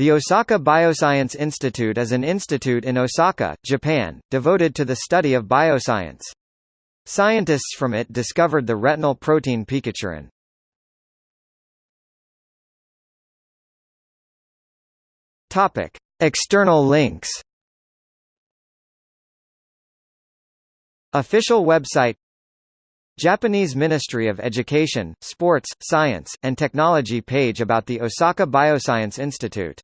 The Osaka Bioscience Institute is an institute in Osaka, Japan, devoted to the study of bioscience. Scientists from it discovered the retinal protein pikachurin. Topic: External links. Official website Japanese Ministry of Education, Sports, Science, and Technology page about the Osaka Bioscience Institute